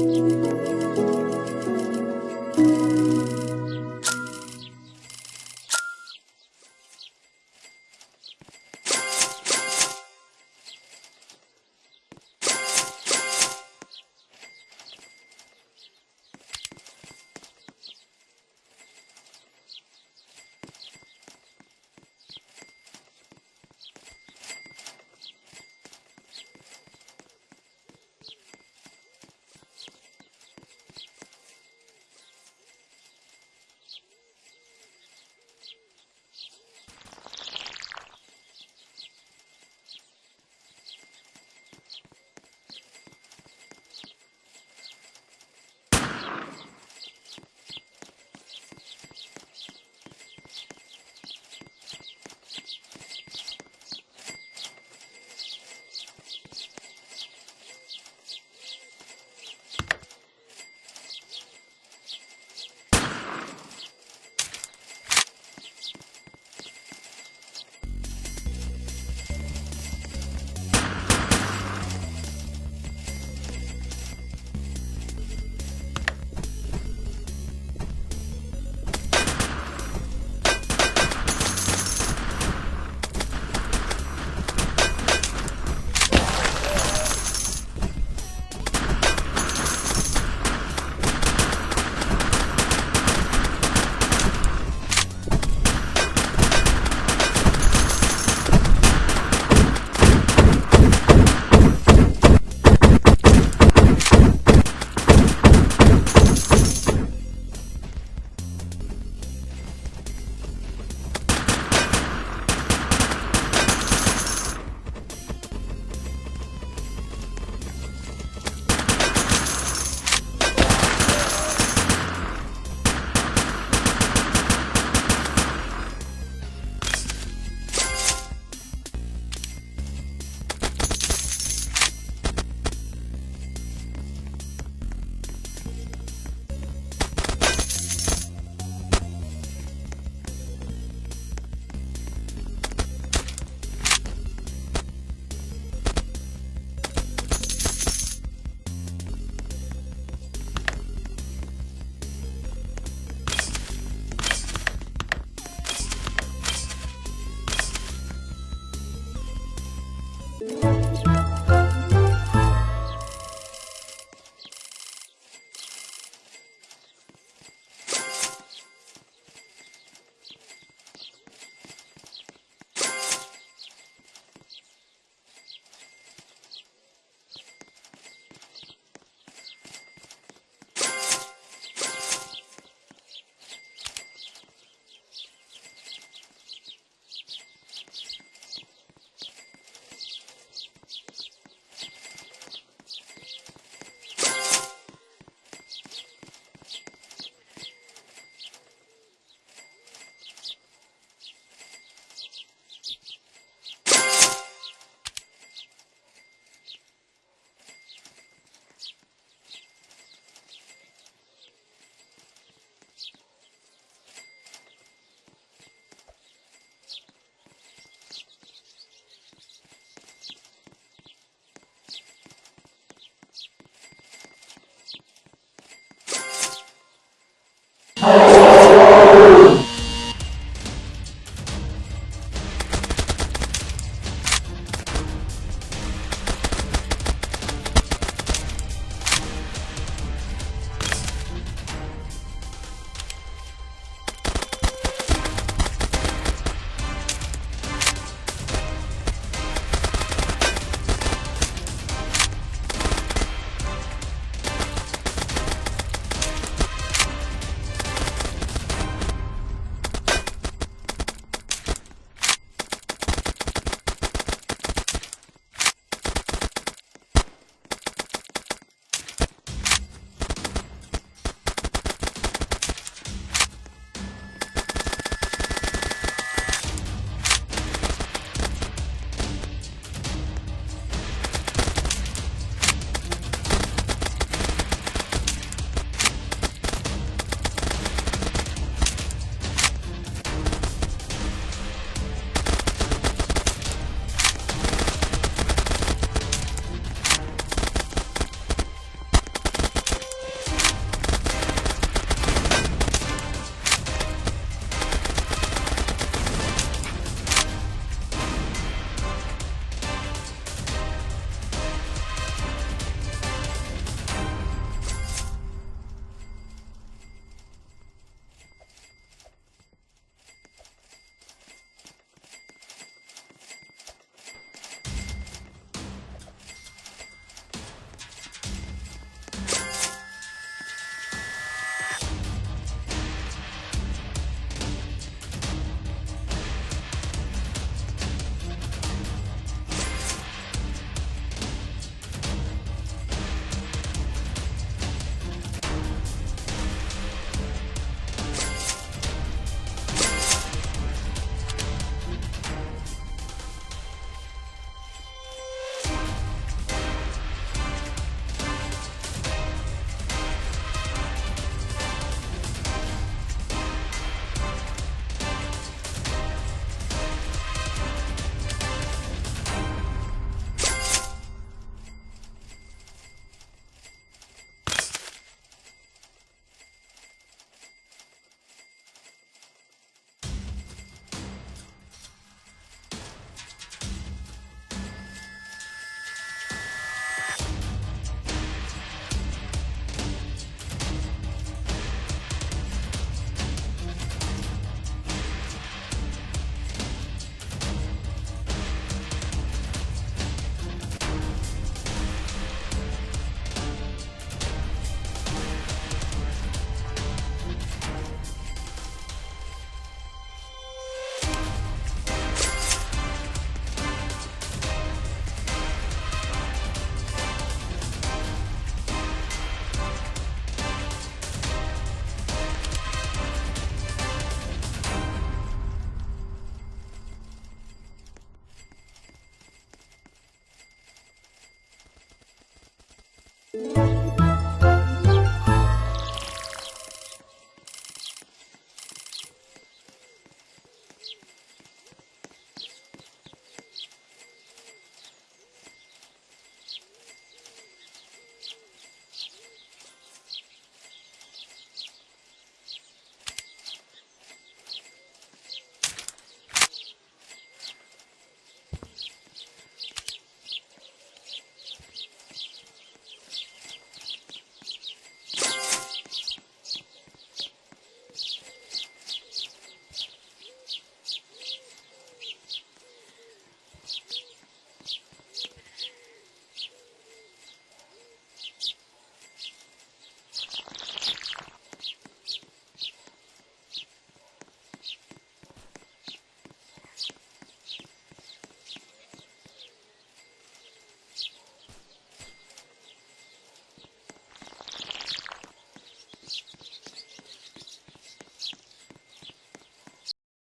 you